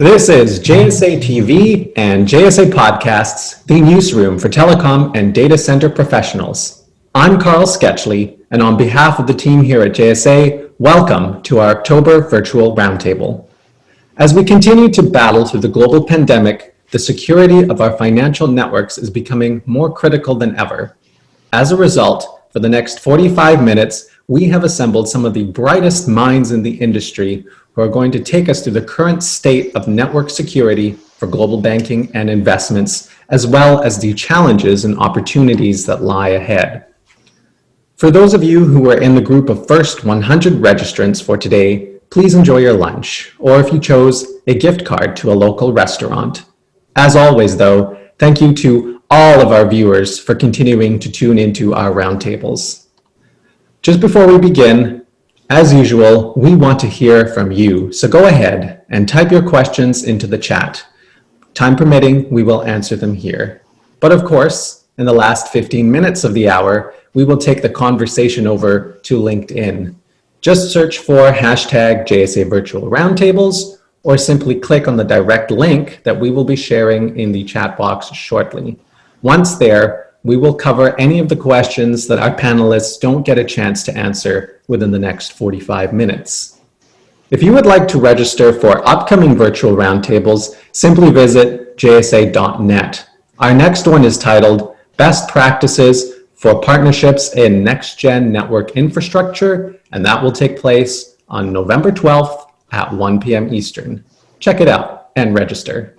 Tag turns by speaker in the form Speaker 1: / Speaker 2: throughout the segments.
Speaker 1: This is JSA TV and JSA Podcasts, the newsroom for telecom and data center professionals. I'm Carl Sketchley, and on behalf of the team here at JSA, welcome to our October virtual roundtable. As we continue to battle through the global pandemic, the security of our financial networks is becoming more critical than ever. As a result, for the next 45 minutes, we have assembled some of the brightest minds in the industry who are going to take us through the current state of network security for global banking and investments, as well as the challenges and opportunities that lie ahead. For those of you who are in the group of first 100 registrants for today, please enjoy your lunch, or if you chose, a gift card to a local restaurant. As always, though, thank you to all of our viewers for continuing to tune into our roundtables. Just before we begin, as usual, we want to hear from you, so go ahead and type your questions into the chat. Time permitting, we will answer them here. But of course, in the last 15 minutes of the hour, we will take the conversation over to LinkedIn. Just search for hashtag JSA Virtual Roundtables or simply click on the direct link that we will be sharing in the chat box shortly. Once there, we will cover any of the questions that our panelists don't get a chance to answer within the next 45 minutes. If you would like to register for upcoming virtual roundtables, simply visit jsa.net. Our next one is titled Best Practices for Partnerships in Next-Gen Network Infrastructure, and that will take place on November 12th at 1 p.m. Eastern. Check it out and register.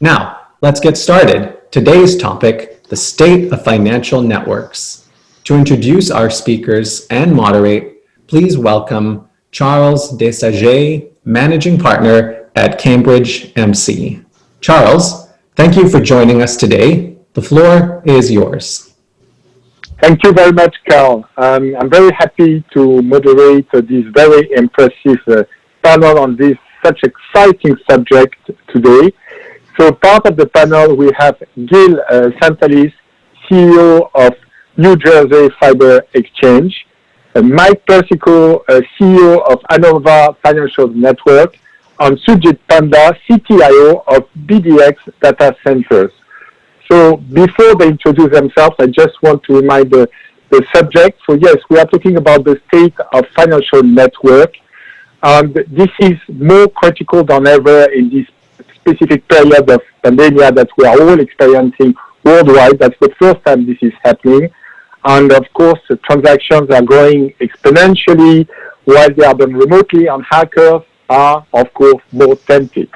Speaker 1: Now, let's get started. Today's topic the state of financial networks. To introduce our speakers and moderate, please welcome Charles Desagues, Managing Partner at Cambridge MC. Charles, thank you for joining us today. The floor is yours.
Speaker 2: Thank you very much, Carl. Um, I'm very happy to moderate uh, this very impressive uh, panel on this such exciting subject today. So part of the panel, we have Gil uh, Santaliz, CEO of New Jersey Fiber Exchange, uh, Mike Persico, uh, CEO of Anova Financial Network, and Sujit Panda, CTIO of BDX Data Centers. So before they introduce themselves, I just want to remind the, the subject. So yes, we are talking about the state of financial network. And this is more critical than ever in this specific period of pandemic that we are all experiencing worldwide. That's the first time this is happening. And of course, the transactions are growing exponentially while they are done remotely and hackers are, of course, more tempted.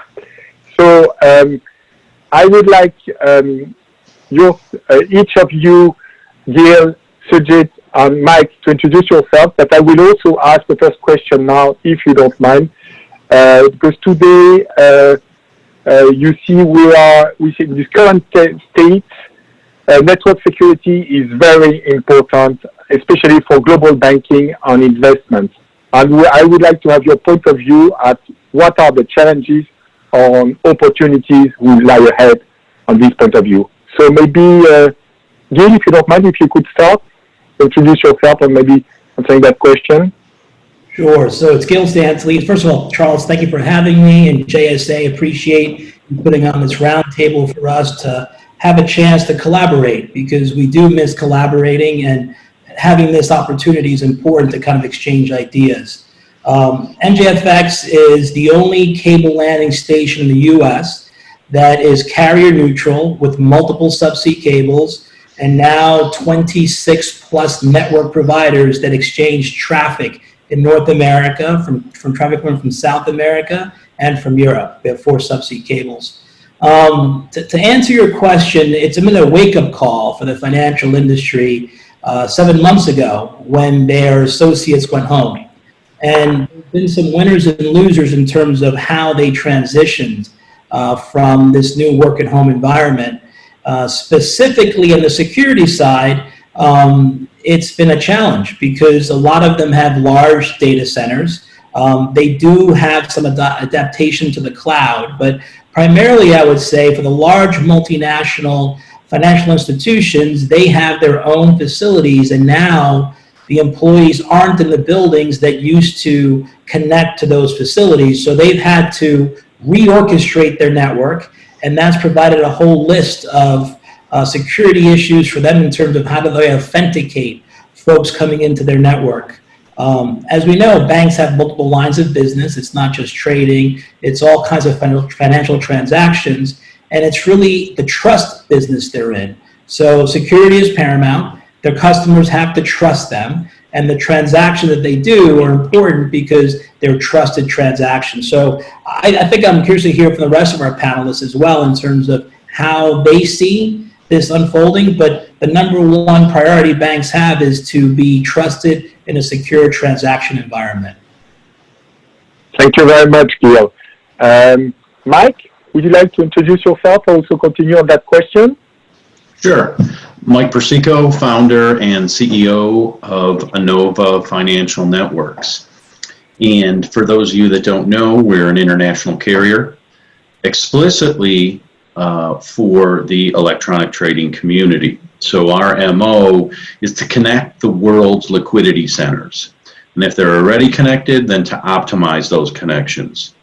Speaker 2: So um, I would like um, your, uh, each of you, Gil, Sujit, and Mike, to introduce yourself, but I will also ask the first question now, if you don't mind, uh, because today uh, you see we are we see in this current state uh, network security is very important especially for global banking and investments and we, I would like to have your point of view at what are the challenges or opportunities will lie ahead on this point of view. So maybe uh, if you don't mind if you could start introduce yourself and maybe answering that question
Speaker 3: Sure. So it's Gil Santaliz. First of all, Charles, thank you for having me, and JSA appreciate you putting on this roundtable for us to have a chance to collaborate because we do miss collaborating, and having this opportunity is important to kind of exchange ideas. Um, NJFX is the only cable landing station in the U.S. that is carrier neutral with multiple subsea cables and now 26 plus network providers that exchange traffic in North America, from, from traffic coming from South America and from Europe. We have four subsea cables. Um, to, to, answer your question, it's been a wake-up call for the financial industry uh, seven months ago when their associates went home. And there have been some winners and losers in terms of how they transitioned uh, from this new work-at-home environment. Uh, specifically on the security side, um, it's been a challenge because a lot of them have large data centers. Um, they do have some ad adaptation to the cloud, but primarily I would say for the large multinational financial institutions, they have their own facilities and now the employees aren't in the buildings that used to connect to those facilities. So they've had to reorchestrate their network, and that's provided a whole list of uh, security issues for them in terms of how do they authenticate folks coming into their network. Um, as we know, banks have multiple lines of business. It's not just trading. It's all kinds of financial transactions. And it's really the trust business they're in. So security is paramount. Their customers have to trust them. And the transactions that they do are important because they're trusted transactions. So I, I think I'm curious to hear from the rest of our panelists as well in terms of how they see this unfolding. But the number one priority banks have is to be trusted in a secure transaction environment.
Speaker 2: Thank you very much, Gil. Um, Mike, would you like to introduce yourself and also continue on that question?
Speaker 4: Sure. Mike Persico, founder and CEO of Anova Financial Networks. And for those of you that don't know, we're an international carrier explicitly uh, for the electronic trading community. So our MO is to connect the world's liquidity centers. And if they're already connected, then to optimize those connections.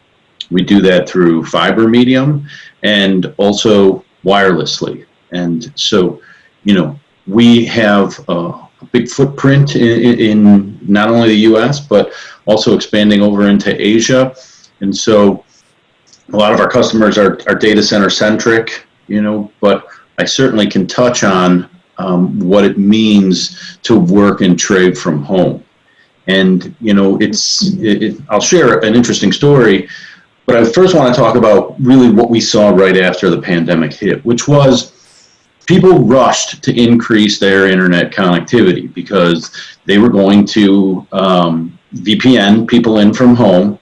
Speaker 4: We do that through fiber medium and also wirelessly. And so, you know, we have a, big footprint in, in, not only the US, but also expanding over into Asia. And so a lot of our customers are, are data center centric, you know, but I certainly can touch on um, what it means to work and trade from home. And, you know, it's, it, it, I'll share an interesting story, but I first want to talk about really what we saw right after the pandemic hit, which was people rushed to increase their internet connectivity because they were going to um, VPN people in from home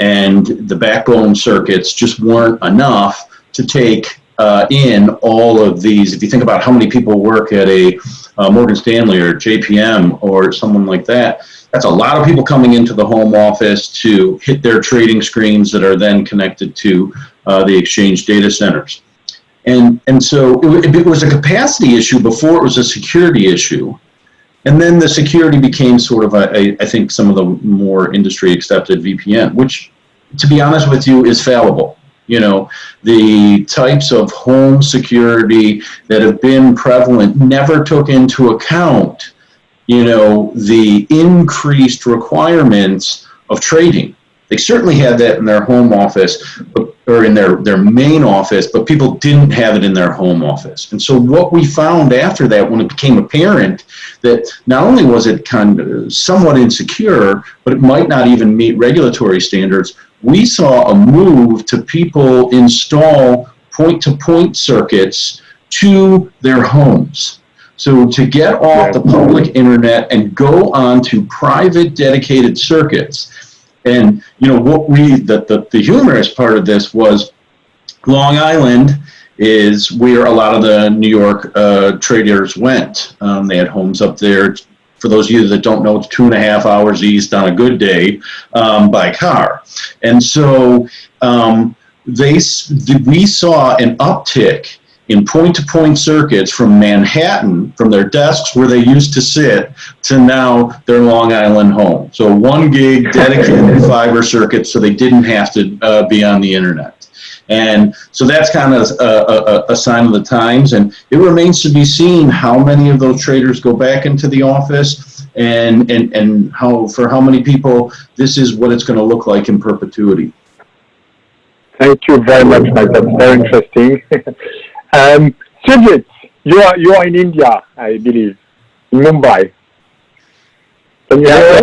Speaker 4: and the backbone circuits just weren't enough to take uh, in all of these. If you think about how many people work at a uh, Morgan Stanley or JPM or someone like that, that's a lot of people coming into the home office to hit their trading screens that are then connected to uh, the exchange data centers. And, and so it, it was a capacity issue before it was a security issue. And then the security became sort of, a, a, I think, some of the more industry accepted VPN, which, to be honest with you, is fallible. You know, the types of home security that have been prevalent never took into account, you know, the increased requirements of trading. They certainly had that in their home office, or in their, their main office, but people didn't have it in their home office. And so what we found after that, when it became apparent that not only was it kind of somewhat insecure, but it might not even meet regulatory standards, we saw a move to people install point-to-point -point circuits to their homes. So to get off the public internet and go on to private dedicated circuits, and you know what we the, the, the humorous part of this was Long Island is where a lot of the New York uh, traders went. Um, they had homes up there. For those of you that don't know, it's two and a half hours east on a good day um, by car. And so um, they, we saw an uptick in point-to-point -point circuits from Manhattan, from their desks where they used to sit, to now their Long Island home. So one gig dedicated fiber circuit so they didn't have to uh, be on the internet. And so that's kind of a, a, a, sign of the times. And it remains to be seen how many of those traders go back into the office and, and, and how, for how many people this is what it's going to look like in perpetuity.
Speaker 2: Thank you very much, Mike. That's very interesting. Um, Sujit, you are you are in India, I believe, in Mumbai.
Speaker 5: Can you yeah,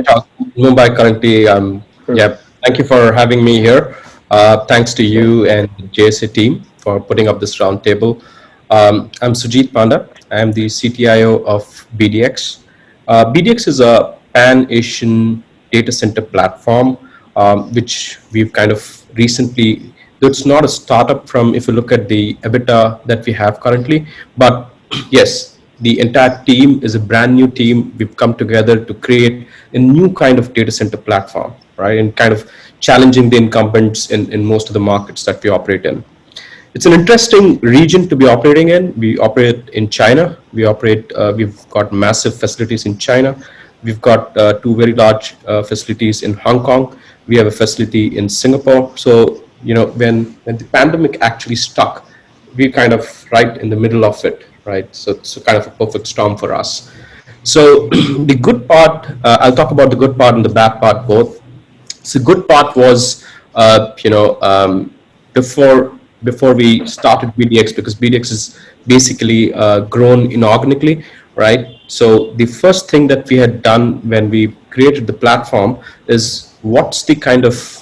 Speaker 5: Mumbai currently. Um, yeah, thank you for having me here. Uh, thanks to you and JSA team for putting up this roundtable. Um, I'm Sujit Panda. I'm the CTIO of BDX. Uh, BDX is a pan-Asian data center platform, um, which we've kind of recently it's not a startup from if you look at the EBITDA that we have currently, but yes, the entire team is a brand new team. We've come together to create a new kind of data center platform, right? And kind of challenging the incumbents in, in most of the markets that we operate in. It's an interesting region to be operating in. We operate in China. We operate, uh, we've got massive facilities in China. We've got uh, two very large uh, facilities in Hong Kong. We have a facility in Singapore. So you know, when, when the pandemic actually struck, we kind of right in the middle of it, right? So it's kind of a perfect storm for us. So the good part, uh, I'll talk about the good part and the bad part both. So the good part was, uh, you know, um, before before we started BDX, because BDX is basically uh, grown inorganically, right? So the first thing that we had done when we created the platform is what's the kind of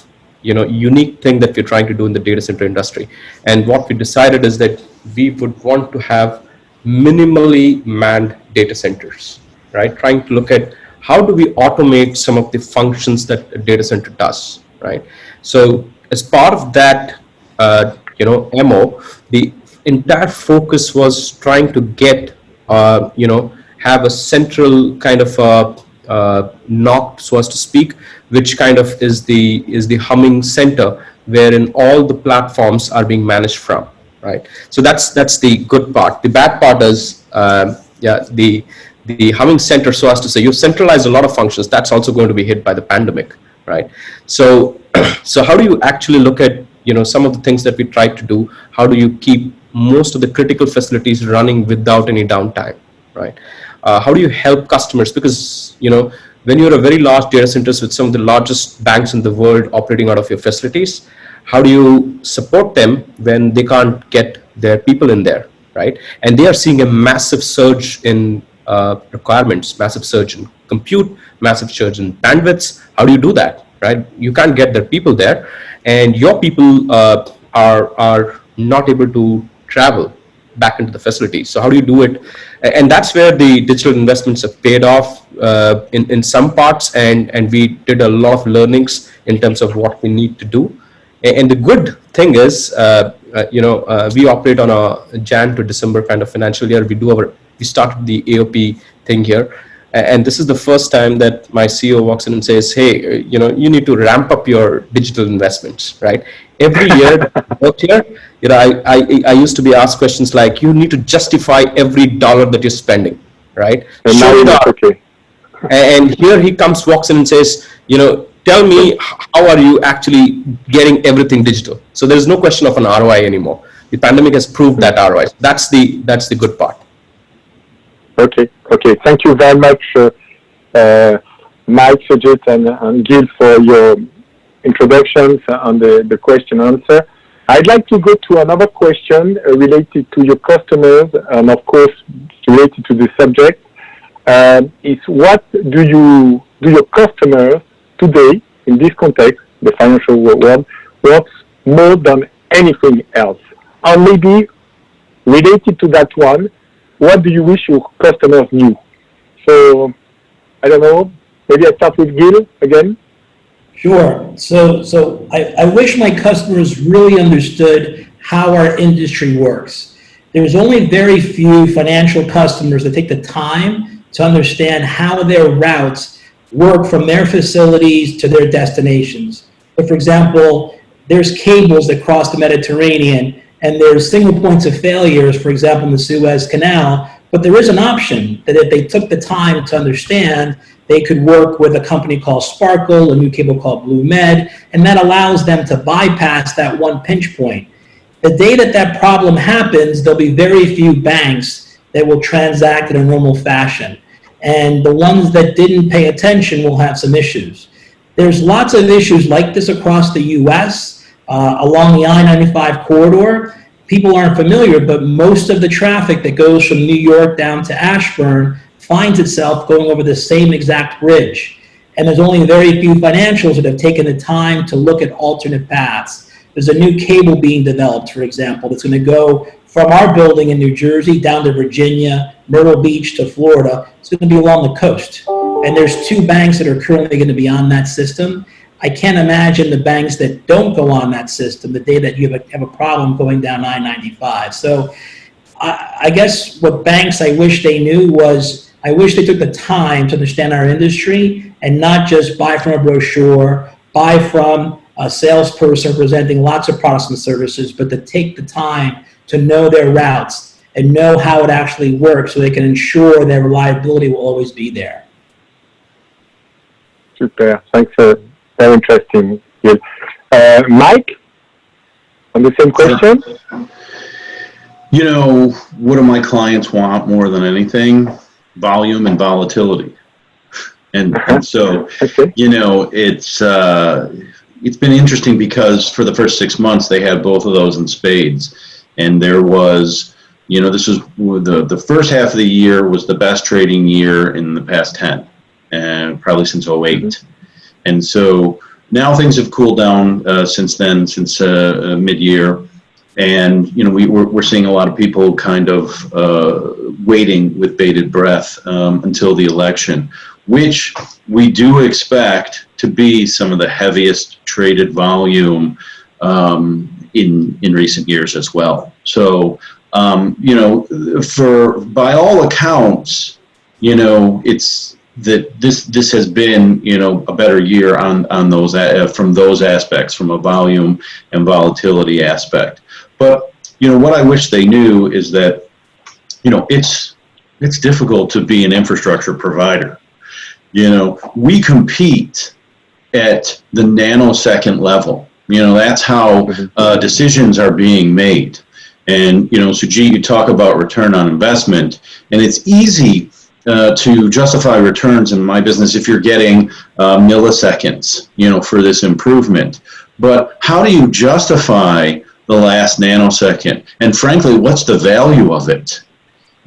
Speaker 5: you know unique thing that we're trying to do in the data center industry, and what we decided is that we would want to have minimally manned data centers, right? Trying to look at how do we automate some of the functions that a data center does, right? So as part of that, uh, you know, MO, the entire focus was trying to get, uh, you know, have a central kind of uh, uh, NOC, so as to speak, which kind of is the is the humming center wherein all the platforms are being managed from, right? So that's that's the good part. The bad part is, um, yeah, the the humming center, so as to say, you centralize a lot of functions. That's also going to be hit by the pandemic, right? So so how do you actually look at you know some of the things that we tried to do? How do you keep most of the critical facilities running without any downtime, right? Uh, how do you help customers? Because you know when you're a very large data centers with some of the largest banks in the world operating out of your facilities, how do you support them when they can't get their people in there, right? And they are seeing a massive surge in uh, requirements, massive surge in compute, massive surge in bandwidths. How do you do that, right? You can't get their people there, and your people uh, are are not able to travel back into the facility. So how do you do it? And that's where the digital investments have paid off uh, in, in some parts and, and we did a lot of learnings in terms of what we need to do. And the good thing is, uh, uh, you know, uh, we operate on a Jan to December kind of financial year. We do our, we started the AOP thing here. And this is the first time that my CEO walks in and says, hey, you know, you need to ramp up your digital investments, right? Every year, out here, you know, I, I, I used to be asked questions like, you need to justify every dollar that you're spending, right?
Speaker 2: And now
Speaker 5: Show up.
Speaker 2: okay.
Speaker 5: And here he comes, walks in and says, you know, tell me how are you actually getting everything digital? So there's no question of an ROI anymore. The pandemic has proved that ROI. That's the that's the good part.
Speaker 2: Okay, okay. Thank you very much, uh, uh, Mike, Sajid, and, and Gil for your introductions on the, the question answer. I'd like to go to another question uh, related to your customers and of course related to the subject. Um, is what do you do your customers today in this context, the financial world, want more than anything else? Or maybe related to that one, what do you wish your customers knew? So, I don't know, maybe I start with Gil again.
Speaker 3: Sure. So, so I, I wish my customers really understood how our industry works. There's only very few financial customers that take the time to understand how their routes work from their facilities to their destinations. But for example, there's cables that cross the Mediterranean and there's single points of failures, for example, in the Suez Canal, but there is an option that if they took the time to understand, they could work with a company called Sparkle, a new cable called BlueMed, and that allows them to bypass that one pinch point. The day that that problem happens, there'll be very few banks that will transact in a normal fashion. And the ones that didn't pay attention will have some issues. There's lots of issues like this across the US, uh, along the I-95 corridor. People aren't familiar, but most of the traffic that goes from New York down to Ashburn finds itself going over the same exact bridge. And there's only very few financials that have taken the time to look at alternate paths. There's a new cable being developed, for example, that's going to go from our building in New Jersey down to Virginia, Myrtle Beach to Florida. It's going to be along the coast. And there's two banks that are currently going to be on that system. I can't imagine the banks that don't go on that system the day that you have a, have a problem going down I-95. So I, I guess what banks I wish they knew was I wish they took the time to understand our industry and not just buy from a brochure, buy from a salesperson presenting lots of products and services, but to take the time to know their routes and know how it actually works so they can ensure their reliability will always be there.
Speaker 2: Super. Thanks. Uh, very interesting, Gil. Uh, Mike? on the same question?
Speaker 4: You know, what do my clients want more than anything? Volume and volatility. And, and so,
Speaker 2: Okay.
Speaker 4: you know, it's, uh, it's been interesting because for the first six months, they had both of those in spades. And there was, you know, this was the, the first half of the year was the best trading year in the past 10, and probably since 8 And so now things have cooled down uh, since then, since uh, uh, mid-year. And, you know, we, we're, we're seeing a lot of people kind of uh, waiting with bated breath um, until the election, which we do expect to be some of the heaviest traded volume um, in, in recent years as well. So, um, you know, for, by all accounts, you know, it's, that this this has been you know a better year on on those uh, from those aspects from a volume and volatility aspect. But you know what i wish they knew is that you know it's it's difficult to be an infrastructure provider. You know we compete at the nanosecond level. You know that's how uh, decisions are being made. And you know Sujit you talk about return on investment and it's easy uh, to justify returns in my business if you're getting uh, milliseconds, you know, for this improvement. But how do you justify the last nanosecond? And frankly, what's the value of it?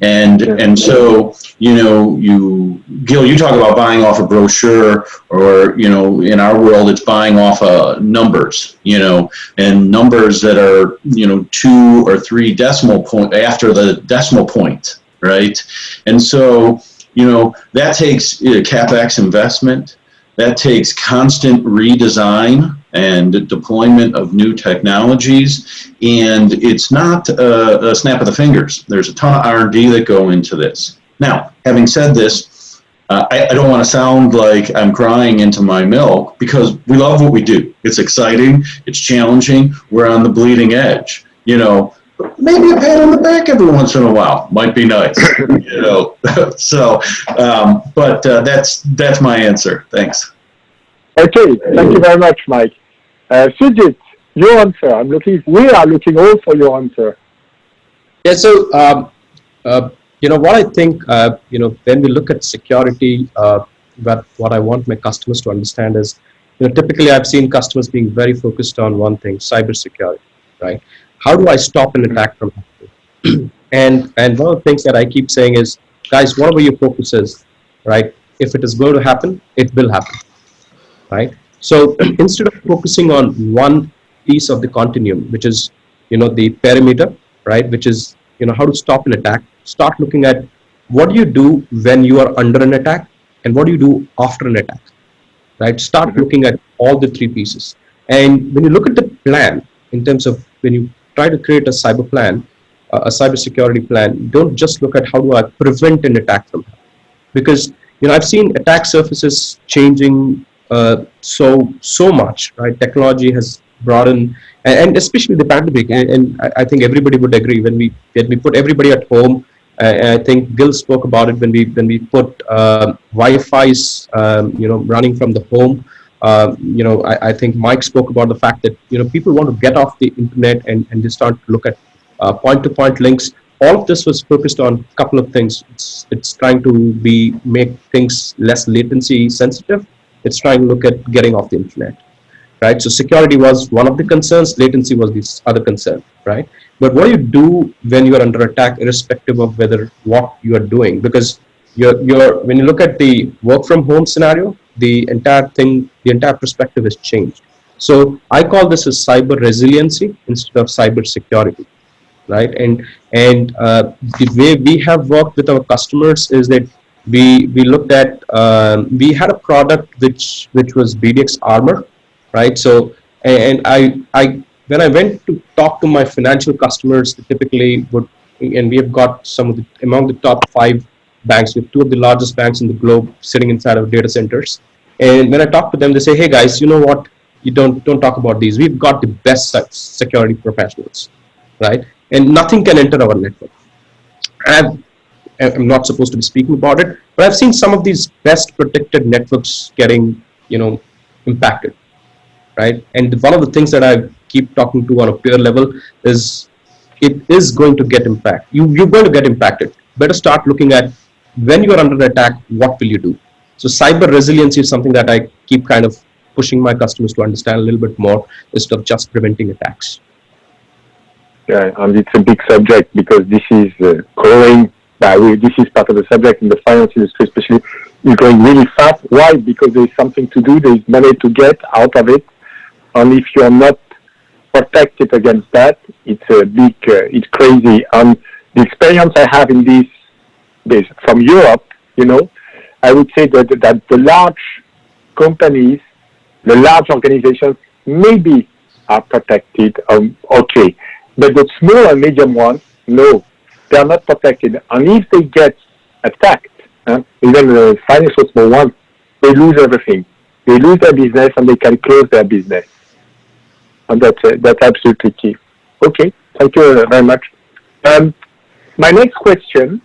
Speaker 4: And and so you know, you Gil, you talk about buying off a brochure, or you know, in our world, it's buying off uh, numbers, you know, and numbers that are you know two or three decimal point after the decimal point, right? And so you know, that takes uh, capex investment. That takes constant redesign and deployment of new technologies, and it's not a, a snap of the fingers. There's a ton of R&D that go into this. Now, having said this, uh, I, I, don't want to sound like I'm crying into my milk because we love what we do. It's exciting. It's challenging. We're on the bleeding edge. You know, maybe a pat on the back every once in a while might be nice, you know. so, um, but uh, that's that's my answer. Thanks.
Speaker 2: Okay, thank you very much, Mike. Uh, Sujit, your answer. I'm looking. We are looking all for your answer.
Speaker 5: Yeah. So, um, uh, you know, what I think, uh, you know, when we look at security, uh, what what I want my customers to understand is, you know, typically I've seen customers being very focused on one thing: cybersecurity, right? How do I stop an attack from happening? and and one of the things that I keep saying is, guys, whatever your focus is, right? If it is going to happen, it will happen, right? So instead of focusing on one piece of the continuum, which is you know the perimeter, right? Which is you know how to stop an attack. Start looking at what do you do when you are under an attack, and what do you do after an attack, right? Start looking at all the three pieces. And when you look at the plan in terms of when you try to create a cyber plan, uh, a cyber security plan, don't just look at how do I prevent an attack from happening. Because, you know, I've seen attack surfaces changing uh, so, so much, right? Technology has brought in, and, and especially the pandemic, and, and I, think everybody would agree when we, when we put everybody at home, I think Gil spoke about it when we, when we put uh, Wi-Fi's, um, you know, running from the home, uh, you know, I, I, think Mike spoke about the fact that, you know, people want to get off the internet and, and just start to look at uh, point-to-point -point links. All of this was focused on a couple of things. It's, it's trying to be make things less latency sensitive. It's trying to look at getting off the internet, right? So security was one of the concerns. Latency was the other concern, right? But what do you do when you are under attack, irrespective of whether what you are doing? Because you're, you're, when you look at the work from home scenario, the entire thing, the entire perspective has changed. So I call this as cyber resiliency instead of cyber security, right? And and uh, the way we have worked with our customers is that we we looked at um, we had a product which which was BDX Armor, right? So and I I when I went to talk to my financial customers, they typically would and we have got some of the among the top five banks with two of the largest banks in the globe sitting inside of data centers and when I talk to them, they say, "Hey guys, you know what? You don't don't talk about these. We've got the best security professionals, right? And nothing can enter our network." I've, I'm not supposed to be speaking about it, but I've seen some of these best protected networks getting, you know, impacted, right? And one of the things that I've keep talking to on a peer level is it is going to get impact. You, you're going to get impacted. Better start looking at when you're under attack, what will you do? So cyber resiliency is something that I keep kind of pushing my customers to understand a little bit more instead of just preventing attacks.
Speaker 2: Yeah, and it's a big subject because this is uh, growing. Uh, this is part of the subject in the finance industry, especially, is growing really fast. Why? Because there's something to do. There's money to get out of it, and if you're not protected against that, it's a big, uh, it's crazy. And the experience I have in this, this from Europe, you know, I would say that that the large companies, the large organizations, maybe are protected. Um, okay, but the small and medium ones, no, they are not protected. And if they get attacked, uh, even the financial small ones, they lose everything. They lose their business and they can close their business. And that's, uh, that's absolutely key. Okay, thank you very much. Um, my next question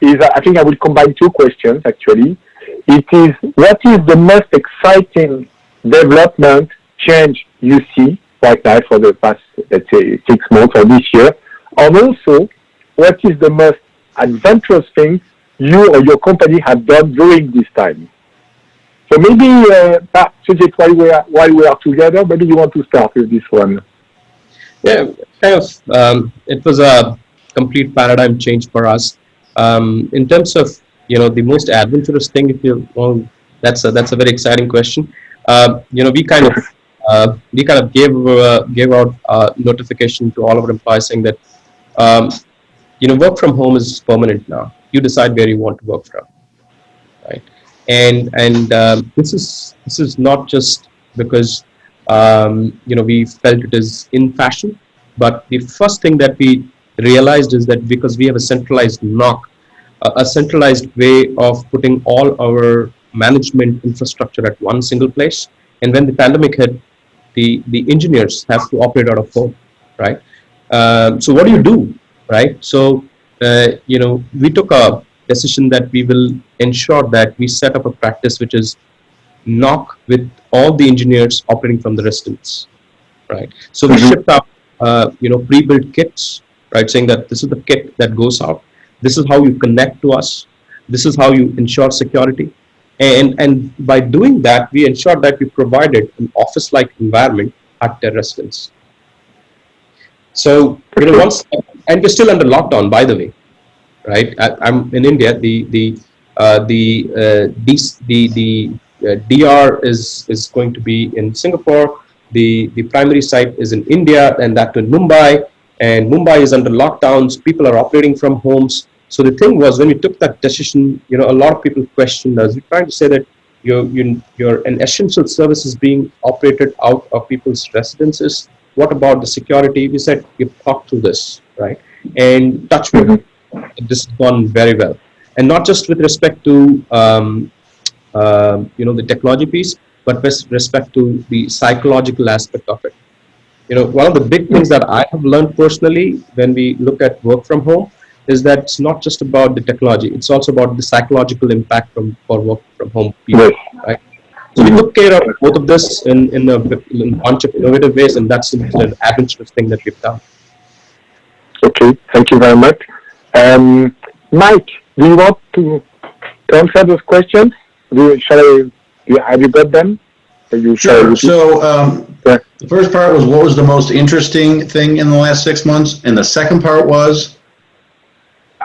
Speaker 2: is, I think I will combine two questions actually. It is, what is the most exciting development change you see right now for the past, let's say, six months or this year? And also, what is the most adventurous thing you or your company have done during this time? So maybe, uh, Sujit, while we are while we are together, maybe you want to start with this one.
Speaker 5: Yeah, kind of. Um, it was a complete paradigm change for us. Um, in terms of you know the most adventurous thing, if you well, that's a, that's a very exciting question. Uh, you know, we kind of uh, we kind of gave uh, gave out a notification to all of our employees saying that um, you know work from home is permanent now. You decide where you want to work from, right? and and um, this is this is not just because um, you know we felt it is in fashion but the first thing that we realized is that because we have a centralized NOC a, a centralized way of putting all our management infrastructure at one single place. And when the pandemic hit the the engineers have to operate out of home right? Um, so what do you do right? So uh, you know we took a decision that we will ensure that we set up a practice which is NOC with all the engineers operating from the residence, right? So we shipped out, uh, you know, pre-built kits, right? Saying that this is the kit that goes out. This is how you connect to us. This is how you ensure security. And, and by doing that, we ensure that we provided an office-like environment at their residence. So, you know, once, and we're still under lockdown, by the way, right? I, am in India. The the uh, the uh, the the uh, DR is is going to be in Singapore. The the primary site is in India, and that in Mumbai. And Mumbai is under lockdowns. People are operating from homes. So the thing was, when we took that decision, you know, a lot of people questioned us. We're trying to say that you're, you're, you're an essential service is being operated out of people's residences. What about the security? We said, you talk through this, right? And touch wood, this has gone very well and not just with respect to um, uh, you know the technology piece but with respect to the psychological aspect of it you know one of the big things that i have learned personally when we look at work from home is that it's not just about the technology it's also about the psychological impact from for work from home people right so we took care of both of this in, in, a, in a bunch of innovative ways and that's an adventurous thing that we've done
Speaker 2: okay thank you very much um, Mike, do you want to, to answer those questions? Do you, shall I, you, have you got them? You
Speaker 4: sure. So um, yeah. the first part was what was the most interesting thing in the last six months? And the second part was?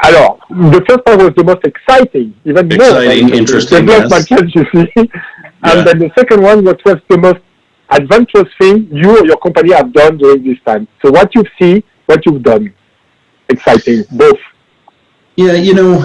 Speaker 2: Alors, the first part was the most exciting, even
Speaker 4: exciting, more interesting,
Speaker 2: yes. you see. and then the second one was, was the most adventurous thing you or your company have done during this time. So what you see, what you've done, exciting, both.
Speaker 4: Yeah, you know,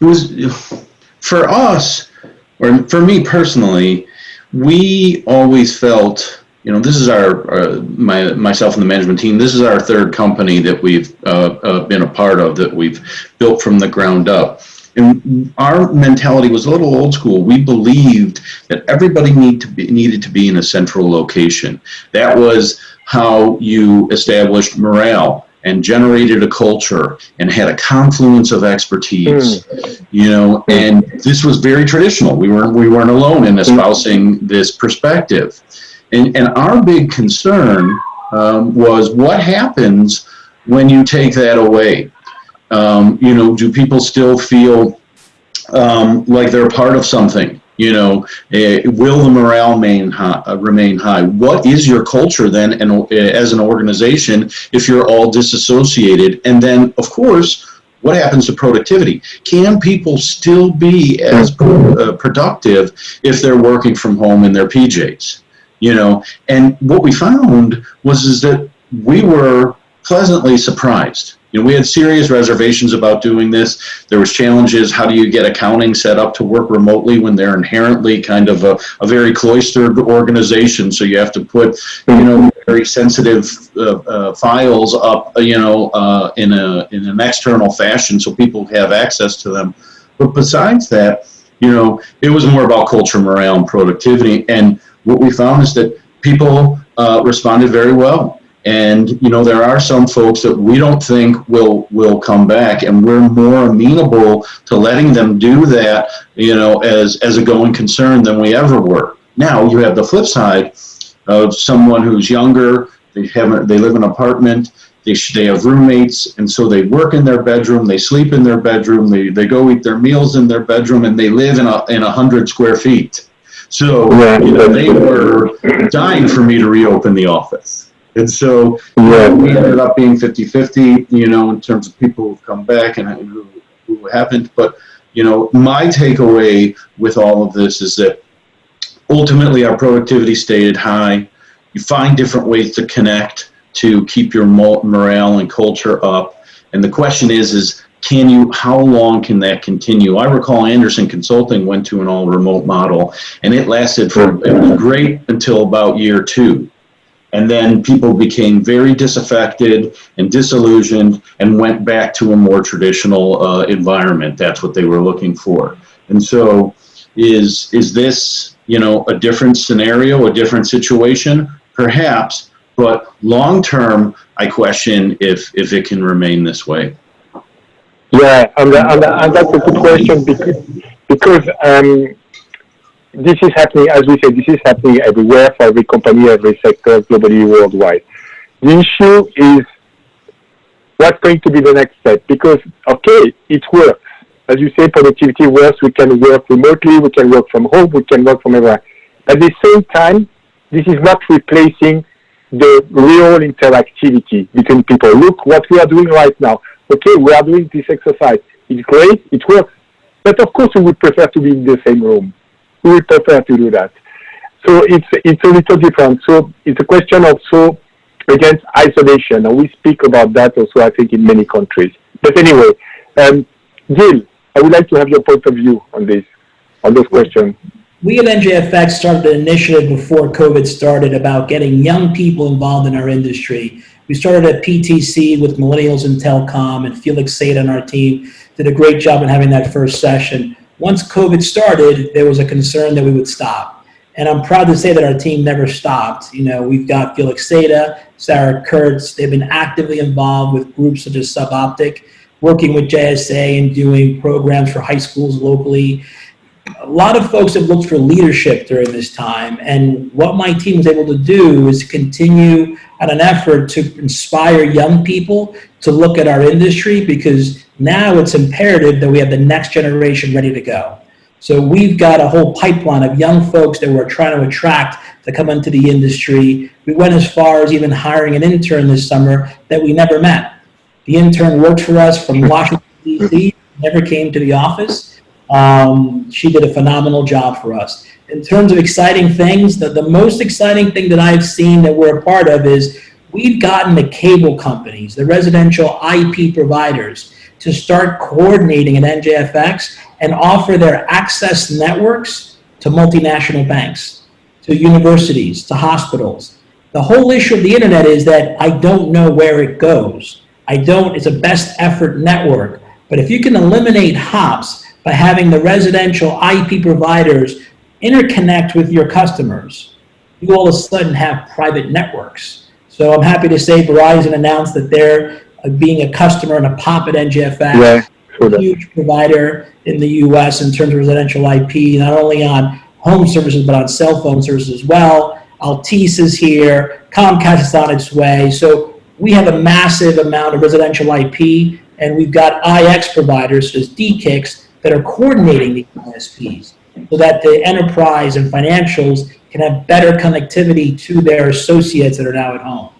Speaker 4: it was for us, or for me personally, we always felt, you know, this is our, uh, my, myself and the management team, this is our third company that we've uh, uh, been a part of that we've built from the ground up. And our mentality was a little old school. We believed that everybody need to be, needed to be in a central location. That was how you established morale and generated a culture and had a confluence of expertise mm. you know and this was very traditional we weren't we weren't alone in espousing this perspective and and our big concern um, was what happens when you take that away? Um, you know, do people still feel um, like they're part of something? You know, eh, will the morale remain high, uh, remain high? What is your culture then, and uh, as an organization, if you're all disassociated? And then, of course, what happens to productivity? Can people still be as uh, productive if they're working from home in their PJs? You know, and what we found was is that we were pleasantly surprised. You know, we had serious reservations about doing this. There was challenges. How do you get accounting set up to work remotely when they're inherently kind of a, a very cloistered organization? So you have to put, you know, very sensitive uh, uh, files up, uh, you know, uh, in a in an external fashion so people have access to them. But besides that, you know, it was more about culture, morale, and productivity. And what we found is that people uh, responded very well and you know, there are some folks that we don't think will will come back, and we're more amenable to letting them do that, you know, as as a going concern than we ever were. Now you have the flip side of someone who's younger. They haven't. They live in an apartment. They, they have roommates, and so they work in their bedroom. They sleep in their bedroom. They, they go eat their meals in their bedroom, and they live in a in a hundred square feet. So you know, they were dying for me to reopen the office. And so
Speaker 2: Yeah.
Speaker 4: we ended up being 50-50, you know, in terms of people who've come back and who, who haven't. But, you know, my takeaway with all of this is that ultimately our productivity stayed high. You find different ways to connect to keep your morale and culture up. And the question is, is can you, how long can that continue? I recall Andersen Consulting went to an all remote model and it lasted for, it was great until about year two. And then people became very disaffected and disillusioned and went back to a more traditional uh, environment. That's what they were looking for. And so is, is this, you know, a different scenario, a different situation? Perhaps, but long term, I question if, if it can remain this way.
Speaker 2: Yeah, and, and, and that's a good question because, because um, this is happening, as we said, this is happening everywhere for every company, every sector, globally, worldwide. The issue is what's going to be the next step? Because, okay, it works. As you say, productivity works. We can work remotely. We can work from home. We can work from everywhere. At the same time, this is not replacing the real interactivity between people. Look what we are doing right now. Okay, we are doing this exercise. It's great. It works. But of course, we would prefer to be in the same room we prefer to do that. So it's it's a little different. So it's a question also against isolation, and we speak about that also, I think, in many countries. But anyway, um, Gil, I would like to have your point of view on this, on those questions.
Speaker 3: We at NJFX started an initiative before COVID started about getting young people involved in our industry. We started at PTC with millennials in telecom, and Felix Seda on our team did a great job in having that first session once COVID started, there was a concern that we would stop. And I'm proud to say that our team never stopped. You know, we've got Felix Seda, Sarah Kurtz. They've been actively involved with groups such as SubOptic, working with JSA and doing programs for high schools locally. A lot of folks have looked for leadership during this time. And what my team was able to do is continue at an effort to inspire young people to look at our industry because now it's imperative that we have the next generation ready to go. So we've got a whole pipeline of young folks that we're trying to attract to come into the industry. We went as far as even hiring an intern this summer that we never met. The intern worked for us from Washington, D.C., never came to the office. Um, she did a phenomenal job for us. In terms of exciting things, the, the most exciting thing that I've seen that we're a part of is we've gotten the cable companies, the residential IP providers, to start coordinating at NJFX and offer their access networks to multinational banks, to universities, to hospitals. The whole issue of the internet is that I don't know where it goes. I don't, it's a best effort network. But if you can eliminate hops by having the residential IP providers interconnect with your customers, you all of a sudden have private networks. So I'm happy to say Verizon announced that they're uh, being a customer and a pop at NJFX.
Speaker 2: Yeah, sure.
Speaker 3: a huge provider in the U.S. in terms of residential IP, not only on home services but on cell phone services as well. Altice is here, Comcast is on its way. So we have a massive amount of residential IP, and we've got IX providers, such as DKIX, that are coordinating the ISPs so that the enterprise and financials can have better connectivity to their associates that are now at home.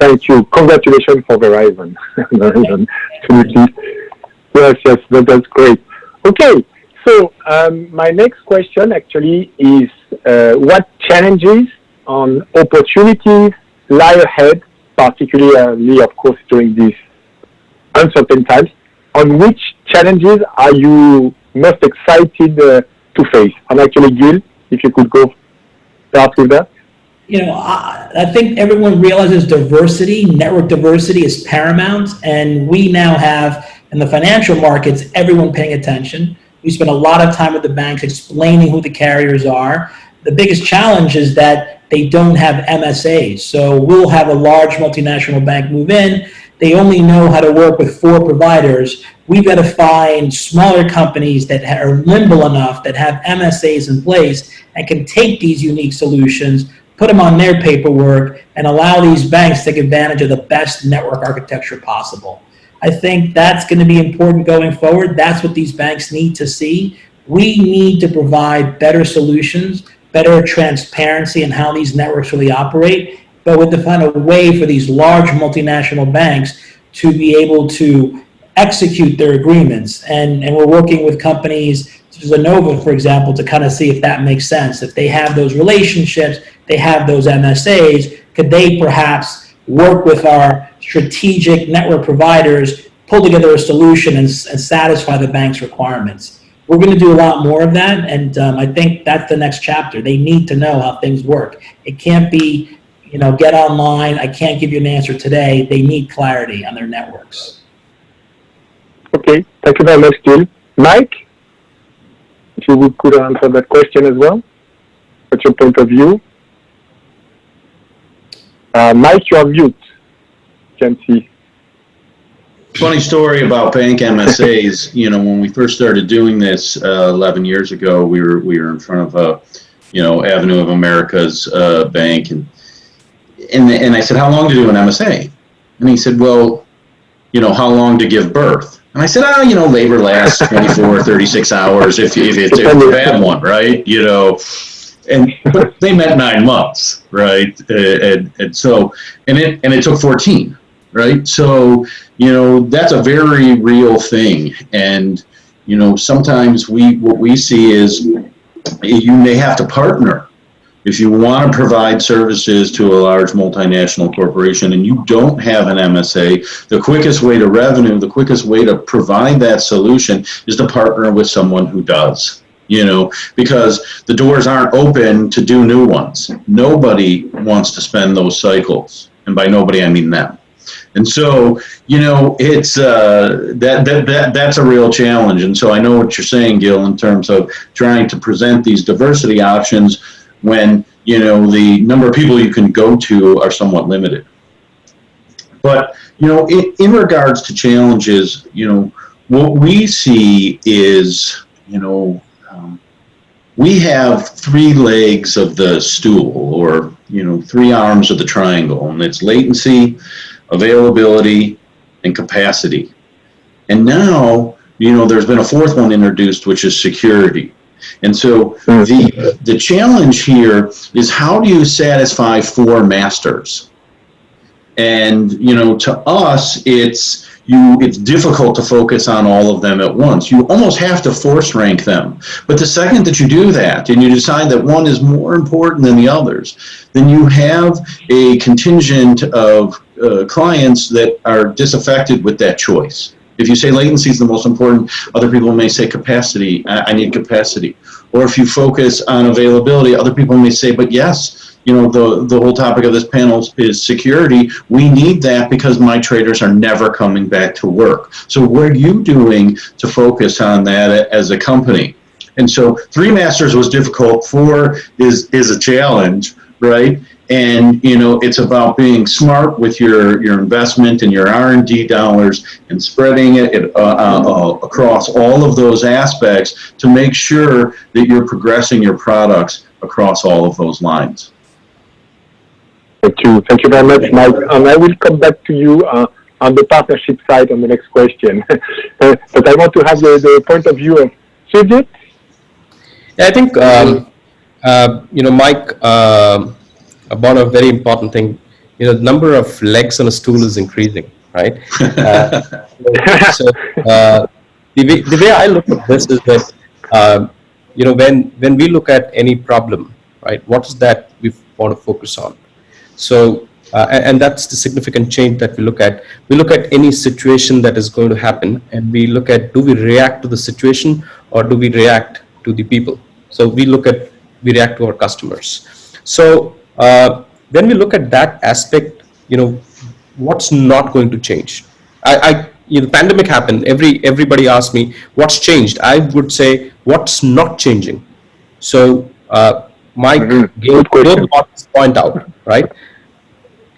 Speaker 2: Thank you. Congratulations for Verizon. Yes, yes, that, that's great. Okay, so um, my next question actually is uh, what challenges and opportunities lie ahead, particularly, of course, during these uncertain times, on which challenges are you most excited uh, to face? And actually, Gil, if you could go start with that.
Speaker 3: you know, I, I think everyone realizes diversity, network diversity is paramount, and we now have in the financial markets everyone paying attention. We spend a lot of time with the banks explaining who the carriers are. The biggest challenge is that they don't have MSAs. So we'll have a large multinational bank move in. They only know how to work with four providers. We've got to find smaller companies that are nimble enough, that have MSAs in place, and can take these unique solutions, put them on their paperwork, and allow these banks to take advantage of the best network architecture possible. I think that's going to be important going forward. That's what these banks need to see. We need to provide better solutions, better transparency in how these networks really operate, but with to find a way for these large multinational banks to be able to execute their agreements. And, and we're working with companies such as for example, to kind of see if that makes sense. If they have those relationships, they have those MSAs, could they perhaps work with our strategic network providers, pull together a solution and, and satisfy the bank's requirements? We're going to do a lot more of that, and um, I think that's the next chapter. They need to know how things work. It can't be, you know, get online. I can't give you an answer today. They need clarity on their networks.
Speaker 2: Okay, thank you very much, Gil. Mike, if you could answer that question as well. What's your point of view? Uh, Mike, you're mute. Can't see.
Speaker 4: Funny story about bank MSAs. You know, when we first started doing this uh, 11 years ago, we were we were in front of a, you know, Avenue of America's uh, bank, and and and I said, how long to do an MSA? And he said, well, you know, how long to give birth? And I said, oh, you know, labor lasts 24, 36 hours if if it's, if a bad one, right? You know, and but they meant nine months, right? And and so and it and it took 14, right? So you know that's a very real thing and you know sometimes we what we see is you may have to partner if you want to provide services to a large multinational corporation and you don't have an MSA, the quickest way to revenue, the quickest way to provide that solution is to partner with someone who does. You know, because the doors aren't open to do new ones. Nobody wants to spend those cycles. And by nobody, I mean them. And so, you know, it's uh, that, that that that's a real challenge. And so I know what you're saying, Gil, in terms of trying to present these diversity options when you know the number of people you can go to are somewhat limited. But you know, in, in regards to challenges, you know, what we see is, you know, um, we have three legs of the stool, or you know, three arms of the triangle, and it's latency, availability, and capacity. And now, you know, there's been a fourth one introduced, which is security. And so the the challenge here is how do you satisfy four masters? And you know, to us, it's you it's difficult to focus on all of them at once. You almost have to force rank them. But the second that you do that and you decide that one is more important than the others, then you have a contingent of uh, clients that are disaffected with that choice. If you say latency is the most important, other people may say capacity, I, need capacity. Or if you focus on availability, other people may say, but yes, you know, the, the whole topic of this panel is security. We need that because my traders are never coming back to work. So what are you doing to focus on that as a company? And so three masters was difficult, four is, is a challenge, right? And, you know, it's about being smart with your, your investment and your R&D dollars and spreading it uh, uh, across all of those aspects to make sure that you're progressing your products across all of those lines.
Speaker 2: Thank you. Thank you very much, Mike. And I will come back to you uh, on the partnership side on the next question. Uh, but I want to have the, the point of view of Sujit.
Speaker 5: Yeah, I think, um, uh, you know, Mike, uh, about a very important thing, you know, the number of legs on a stool is increasing, right? Uh, so uh, the, way, the way I look at this is that, um, you know, when, when we look at any problem, right, what is that we want to focus on? So, uh, and, and that's the significant change that we look at. We look at any situation that is going to happen and we look at do we react to the situation or do we react to the people? So we look at, we react to our customers. So uh, when we look at that aspect, you know, what's not going to change? I, I you know, the pandemic happened. Every everybody asked me what's changed. I would say what's not changing. So uh, Mike gave
Speaker 2: Good question.
Speaker 5: both parties point out, right?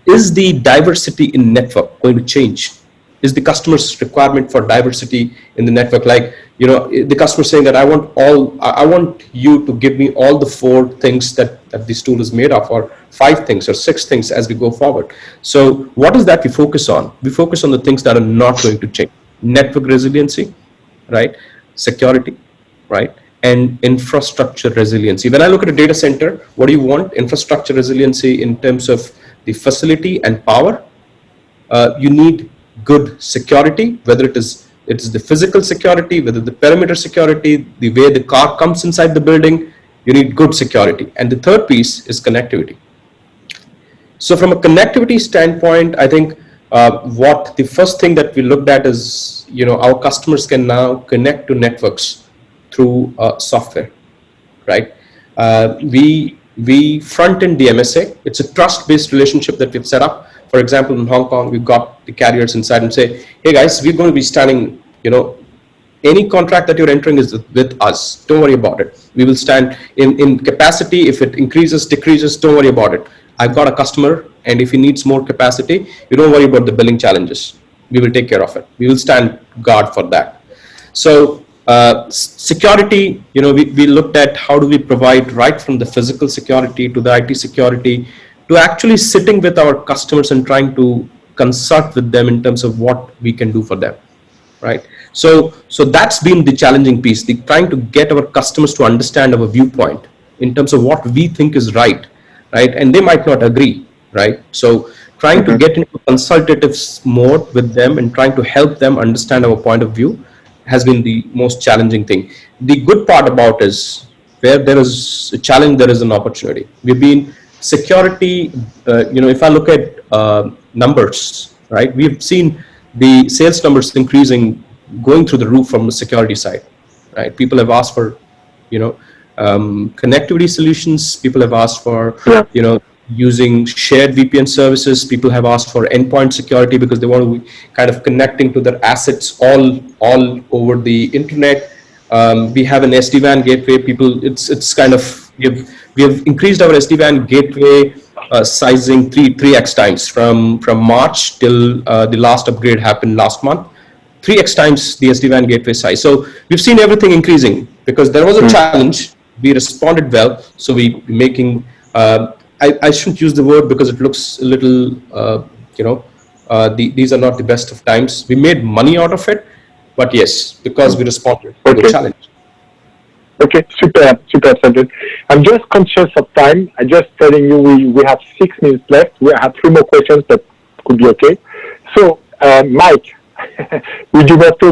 Speaker 5: Is the diversity in network going to change? Is the customer's requirement for diversity in the network like, you know, the customer saying that I want all, I want you to give me all the four things that, that this tool is made of, or five things or six things as we go forward. So what is that we focus on? We focus on the things that are not going to change. Network resiliency, right? Security, right? And infrastructure resiliency. When I look at a data center, what do you want? Infrastructure resiliency in terms of the facility and power. Uh, you need good security, whether it is it is the physical security, whether the perimeter security, the way the car comes inside the building, you need good security. And the third piece is connectivity. So from a connectivity standpoint, I think uh, what the first thing that we looked at is, you know, our customers can now connect to networks through uh, software, right? Uh, we we front end the MSA. It's a trust-based relationship that we've set up. For example, in Hong Kong, we've got the carriers inside and say, hey guys, we're going to be standing, you know, any contract that you're entering is with us. Don't worry about it. We will stand in, in capacity. If it increases, decreases, don't worry about it. I've got a customer and if he needs more capacity, you don't worry about the billing challenges. We will take care of it. We will stand guard for that. So uh, security, you know, we, we looked at how do we provide right from the physical security to the IT security to actually sitting with our customers and trying to consult with them in terms of what we can do for them right? So so that's been the challenging piece the trying to get our customers to understand our viewpoint in terms of what we think is right right? And they might not agree right? So trying to get into consultative mode with them and trying to help them understand our point of view has been the most challenging thing. The good part about is where there is a challenge there is an opportunity. We've been security uh, you know if i look at uh, numbers right we've seen the sales numbers increasing going through the roof from the security side right? People have asked for you know um, connectivity solutions. People have asked for you know using shared vpn services. People have asked for endpoint security because they want to be kind of connecting to their assets all all over the internet. Um, we have an SD-WAN gateway. People, it's it's kind of have we have increased our SD-WAN gateway uh, sizing three three x times from from March till uh, the last upgrade happened last month. Three x times the SD-WAN gateway size. So we've seen everything increasing because there was a challenge. We responded well. So we making. Uh, I, I shouldn't use the word because it looks a little, uh, you know, uh, the, these are not the best of times. We made money out of it, but yes, because we responded to the challenge.
Speaker 2: Okay, super, super, Sanjay. I'm just conscious of time. I'm just telling you we, we have six minutes left. We have three more questions, but could be okay. So, uh, Mike, would you want to